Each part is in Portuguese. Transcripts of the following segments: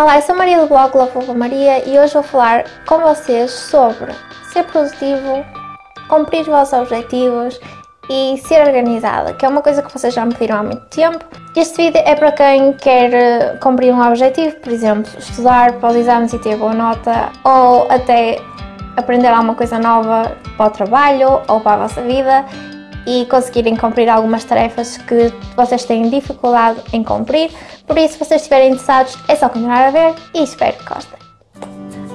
Olá, eu sou Maria do blog Love Maria e hoje vou falar com vocês sobre ser produtivo, cumprir os vossos objetivos e ser organizada, que é uma coisa que vocês já me pediram há muito tempo. Este vídeo é para quem quer eh, cumprir um objetivo, por exemplo, estudar para os exames e ter boa nota, ou até aprender alguma coisa nova para o trabalho ou para a vossa vida e conseguirem cumprir algumas tarefas que vocês têm dificuldade em cumprir. Por isso, se vocês estiverem interessados, é só continuar a ver e espero que gostem.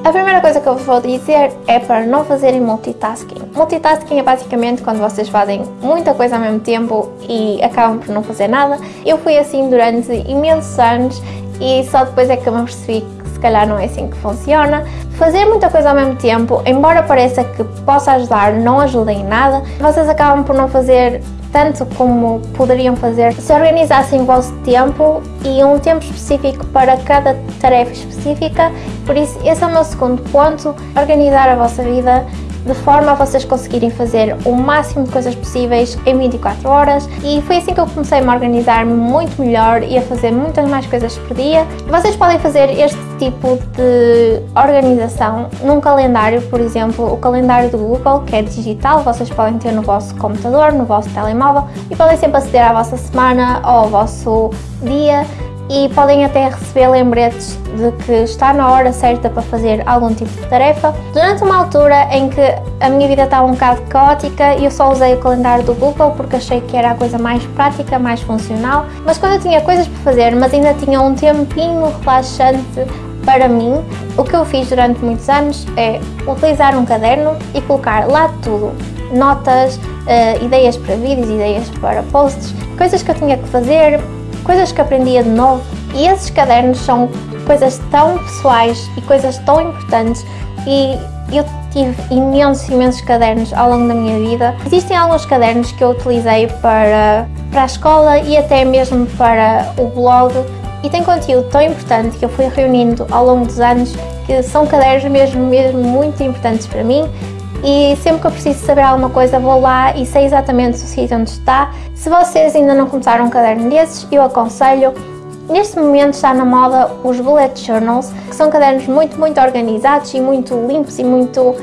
A primeira coisa que eu vos vou dizer é para não fazerem multitasking. Multitasking é basicamente quando vocês fazem muita coisa ao mesmo tempo e acabam por não fazer nada. Eu fui assim durante imensos anos e só depois é que eu me percebi calhar não é assim que funciona. Fazer muita coisa ao mesmo tempo, embora pareça que possa ajudar, não ajuda em nada. Vocês acabam por não fazer tanto como poderiam fazer se organizassem o vosso tempo e um tempo específico para cada tarefa específica. Por isso, esse é o meu segundo ponto, organizar a vossa vida de forma a vocês conseguirem fazer o máximo de coisas possíveis em 24 horas. E foi assim que eu comecei a me organizar muito melhor e a fazer muitas mais coisas por dia. Vocês podem fazer este tipo de organização num calendário, por exemplo, o calendário do Google, que é digital, vocês podem ter no vosso computador, no vosso telemóvel e podem sempre aceder à vossa semana ou ao vosso dia e podem até receber lembretes de que está na hora certa para fazer algum tipo de tarefa. Durante uma altura em que a minha vida estava um bocado caótica eu só usei o calendário do Google porque achei que era a coisa mais prática, mais funcional, mas quando eu tinha coisas para fazer, mas ainda tinha um tempinho relaxante para mim, o que eu fiz durante muitos anos é utilizar um caderno e colocar lá tudo, notas, uh, ideias para vídeos, ideias para posts, coisas que eu tinha que fazer, coisas que aprendia de novo e esses cadernos são coisas tão pessoais e coisas tão importantes e eu tive imensos, imensos cadernos ao longo da minha vida. Existem alguns cadernos que eu utilizei para, para a escola e até mesmo para o blog e tem conteúdo tão importante que eu fui reunindo ao longo dos anos que são cadernos mesmo, mesmo muito importantes para mim e sempre que eu preciso saber alguma coisa vou lá e sei exatamente o sítio onde está. Se vocês ainda não começaram um caderno desses, eu aconselho. Neste momento está na moda os bullet journals, que são cadernos muito, muito organizados e muito limpos e muito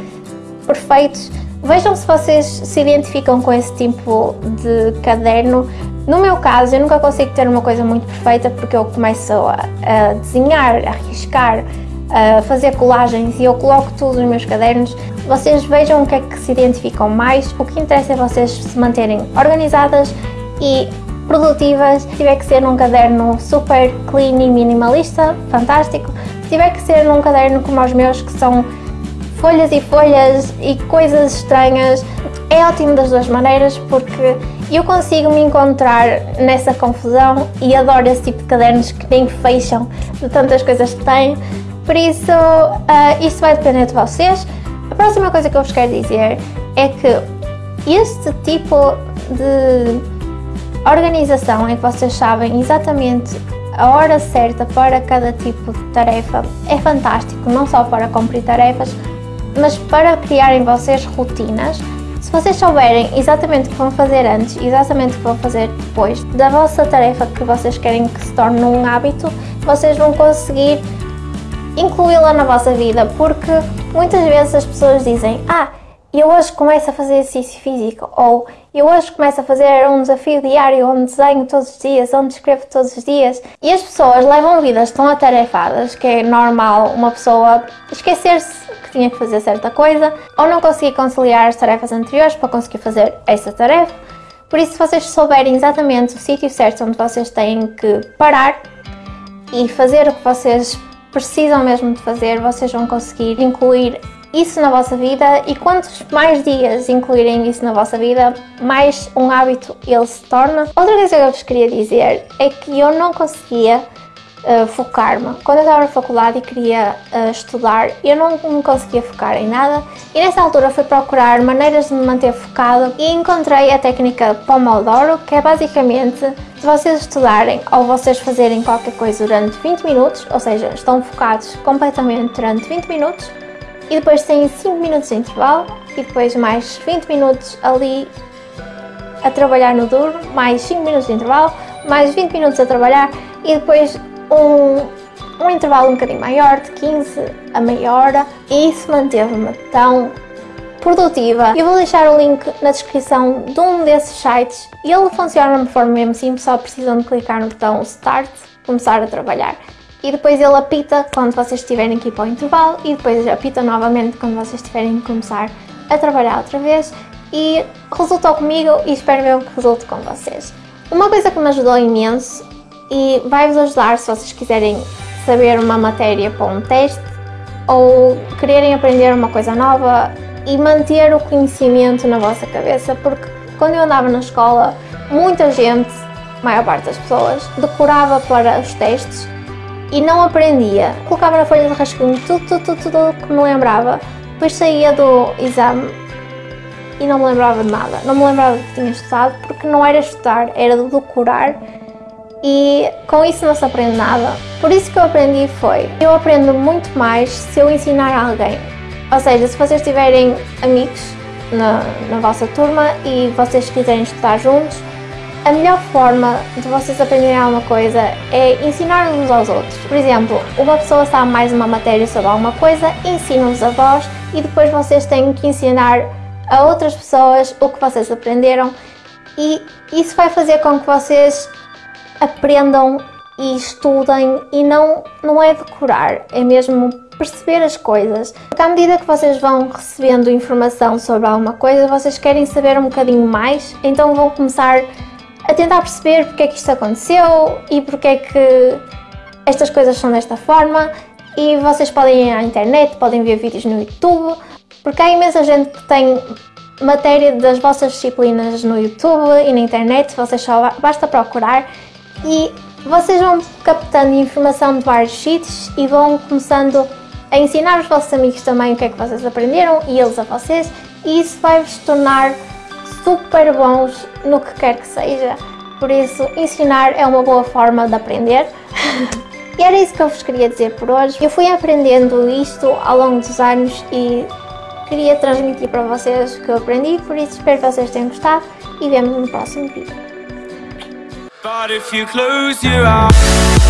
perfeitos. Vejam se vocês se identificam com esse tipo de caderno. No meu caso, eu nunca consigo ter uma coisa muito perfeita porque eu começo a, a desenhar, a riscar, a fazer colagens e eu coloco tudo nos meus cadernos. Vocês vejam o que é que se identificam mais, o que interessa é vocês se manterem organizadas e produtivas. Se tiver que ser num caderno super clean e minimalista, fantástico. Se tiver que ser num caderno como os meus, que são folhas e folhas e coisas estranhas, é ótimo das duas maneiras porque eu consigo me encontrar nessa confusão e adoro esse tipo de cadernos que nem fecham de tantas coisas que têm. Por isso, uh, isso vai depender de vocês. A próxima coisa que eu vos quero dizer é que este tipo de organização em que vocês sabem exatamente a hora certa para cada tipo de tarefa é fantástico, não só para cumprir tarefas, mas para criarem vocês rotinas. Se vocês souberem exatamente o que vão fazer antes exatamente o que vão fazer depois da vossa tarefa que vocês querem que se torne um hábito, vocês vão conseguir incluí-la na vossa vida, porque muitas vezes as pessoas dizem ah, eu hoje começo a fazer exercício físico, ou eu hoje começo a fazer um desafio diário onde desenho todos os dias, onde escrevo todos os dias. E as pessoas levam vidas tão atarefadas que é normal uma pessoa esquecer-se que tinha que fazer certa coisa, ou não conseguir conciliar as tarefas anteriores para conseguir fazer essa tarefa. Por isso, se vocês souberem exatamente o sítio certo onde vocês têm que parar e fazer o que vocês precisam mesmo de fazer, vocês vão conseguir incluir isso na vossa vida e quantos mais dias incluírem isso na vossa vida, mais um hábito ele se torna. Outra coisa que eu vos queria dizer é que eu não conseguia uh, focar-me. Quando eu estava na faculdade e queria uh, estudar, eu não me conseguia focar em nada e nessa altura fui procurar maneiras de me manter focado e encontrei a técnica Pomodoro, que é basicamente se vocês estudarem ou vocês fazerem qualquer coisa durante 20 minutos, ou seja, estão focados completamente durante 20 minutos e depois têm 5 minutos de intervalo e depois mais 20 minutos ali a trabalhar no duro, mais 5 minutos de intervalo, mais 20 minutos a trabalhar e depois um, um intervalo um bocadinho maior, de 15 a meia hora, e isso manteve-me tão produtiva. Eu vou deixar o link na descrição de um desses sites. Ele funciona de forma mesmo simples, só precisam de clicar no botão Start, começar a trabalhar. E depois ele apita quando vocês estiverem aqui para o intervalo e depois apita novamente quando vocês estiverem a começar a trabalhar outra vez. E resultou comigo e espero mesmo que resulte com vocês. Uma coisa que me ajudou imenso e vai-vos ajudar se vocês quiserem saber uma matéria para um teste ou quererem aprender uma coisa nova e manter o conhecimento na vossa cabeça, porque quando eu andava na escola, muita gente, a maior parte das pessoas, decorava para os testes e não aprendia. Colocava na folha de rascunho tudo, tudo, tudo, tudo que me lembrava. Depois saía do exame e não me lembrava de nada. Não me lembrava do que tinha estudado porque não era estudar, era de decorar e com isso não se aprende nada. Por isso que eu aprendi foi, eu aprendo muito mais se eu ensinar a alguém. Ou seja, se vocês tiverem amigos na, na vossa turma e vocês quiserem estudar juntos, a melhor forma de vocês aprenderem alguma coisa é ensinar uns aos outros. Por exemplo, uma pessoa sabe mais uma matéria sobre alguma coisa, ensina-vos a vós e depois vocês têm que ensinar a outras pessoas o que vocês aprenderam e isso vai fazer com que vocês aprendam e estudem e não, não é decorar, é mesmo perceber as coisas. Porque à medida que vocês vão recebendo informação sobre alguma coisa, vocês querem saber um bocadinho mais, então vão começar a tentar perceber porque é que isto aconteceu e porque é que estas coisas são desta forma e vocês podem ir à internet, podem ver vídeos no YouTube, porque há imensa gente que tem matéria das vossas disciplinas no YouTube e na internet, vocês só basta procurar e vocês vão captando informação de vários sítios e vão começando a ensinar os vossos amigos também o que é que vocês aprenderam e eles a vocês e isso vai-vos tornar super bons no que quer que seja. Por isso, ensinar é uma boa forma de aprender. e era isso que eu vos queria dizer por hoje. Eu fui aprendendo isto ao longo dos anos e queria transmitir para vocês o que eu aprendi, por isso espero que vocês tenham gostado e vemos no próximo vídeo. But if you close your eyes